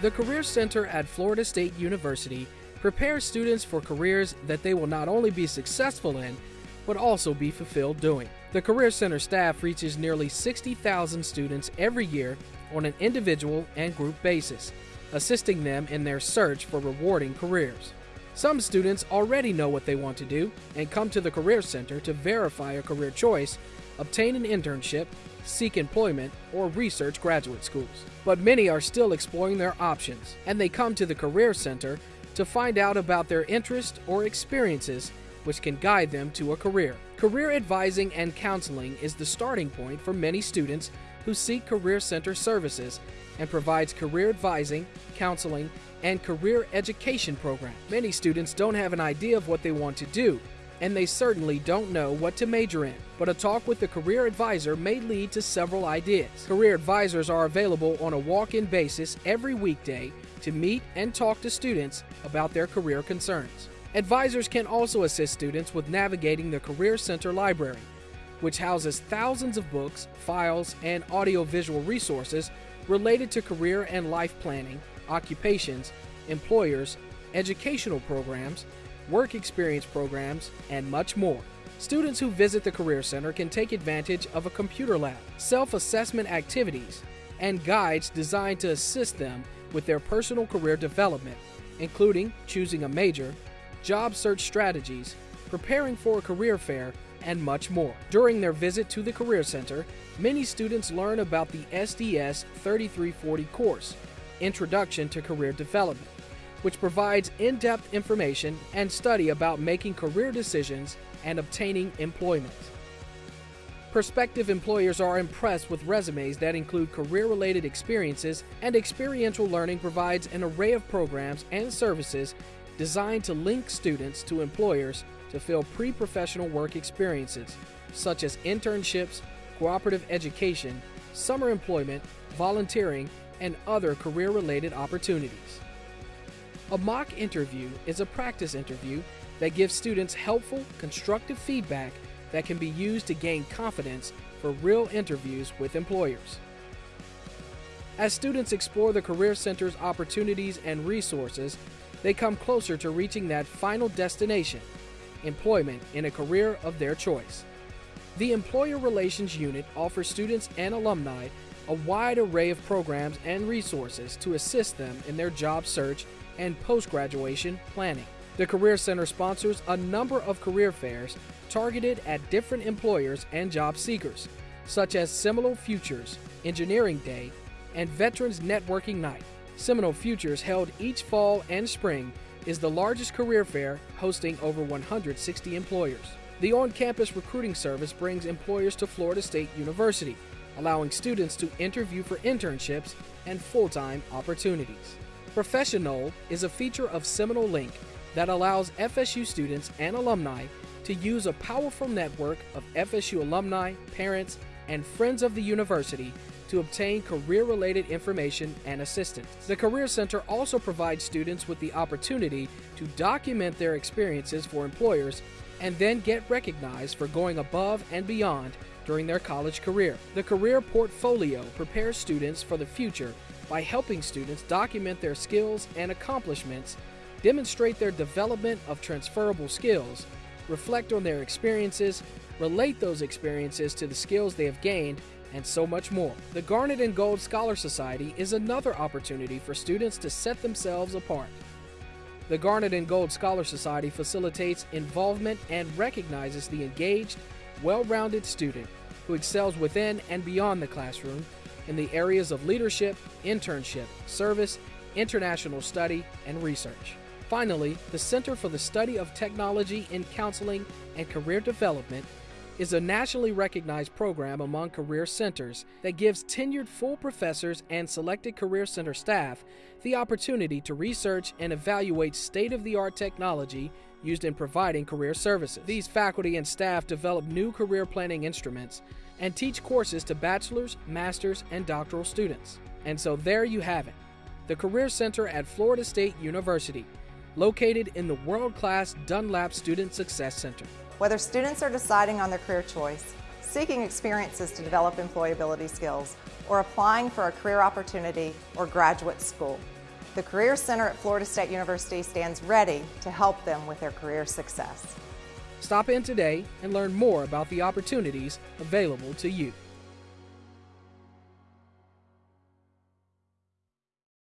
The Career Center at Florida State University prepares students for careers that they will not only be successful in, but also be fulfilled doing. The Career Center staff reaches nearly 60,000 students every year on an individual and group basis, assisting them in their search for rewarding careers. Some students already know what they want to do and come to the Career Center to verify a career choice, obtain an internship, seek employment, or research graduate schools. But many are still exploring their options, and they come to the Career Center to find out about their interests or experiences which can guide them to a career. Career advising and counseling is the starting point for many students who seek Career Center services and provides career advising, counseling, and career education programs. Many students don't have an idea of what they want to do, and they certainly don't know what to major in. But a talk with the career advisor may lead to several ideas. Career advisors are available on a walk in basis every weekday to meet and talk to students about their career concerns. Advisors can also assist students with navigating the Career Center Library, which houses thousands of books, files, and audiovisual resources related to career and life planning, occupations, employers, educational programs, work experience programs, and much more. Students who visit the Career Center can take advantage of a computer lab, self assessment activities, and guides designed to assist them with their personal career development, including choosing a major, job search strategies, preparing for a career fair, and much more. During their visit to the Career Center, many students learn about the SDS 3340 course, Introduction to Career Development, which provides in depth information and study about making career decisions and obtaining employment. Prospective employers are impressed with resumes that include career related experiences, and experiential learning provides an array of programs and services designed to link students to employers to fill pre professional work experiences, such as internships, cooperative education, summer employment, volunteering, and other career related opportunities. A mock interview is a practice interview that gives students helpful, constructive feedback that can be used to gain confidence for real interviews with employers. As students explore the Career Center's opportunities and resources, they come closer to reaching that final destination employment in a career of their choice. The Employer Relations Unit offers students and alumni a wide array of programs and resources to assist them in their job search and post graduation planning. The Career Center sponsors a number of career fairs targeted at different employers and job seekers, such as Seminole Futures, Engineering Day, and Veterans Networking Night. Seminole Futures, held each fall and spring, is the largest career fair hosting over 160 employers. The on campus recruiting service brings employers to Florida State University, allowing students to interview for internships and full time opportunities. ProfessioNole is a feature of Seminole Link that allows FSU students and alumni to use a powerful network of FSU alumni, parents, and friends of the university to obtain career related information and assistance. The Career Center also provides students with the opportunity to document their experiences for employers and then get recognized for going above and beyond during their college career. The Career Portfolio prepares students for the future by helping students document their skills and accomplishments, demonstrate their development of transferable skills, reflect on their experiences, relate those experiences to the skills they have gained, and so much more. The Garnet and Gold Scholar Society is another opportunity for students to set themselves apart. The Garnet and Gold Scholar Society facilitates involvement and recognizes the engaged, well rounded student who excels within and beyond the classroom in the areas of leadership, internship, service, international study, and research. Finally, the Center for the Study of Technology in Counseling and Career Development is a nationally recognized program among career centers that gives tenured full professors and selected career center staff the opportunity to research and evaluate state of the art technology used in providing career services. These faculty and staff develop new career planning instruments and teach courses to bachelor's, master's, and doctoral students. And so there you have it the Career Center at Florida State University, located in the world class Dunlap Student Success Center. Whether students are deciding on their career choice, seeking experiences to develop employability skills, or applying for a career opportunity or graduate school, The Career Center at Florida State University stands ready to help them with their career success. Stop in today and learn more about the opportunities available to you.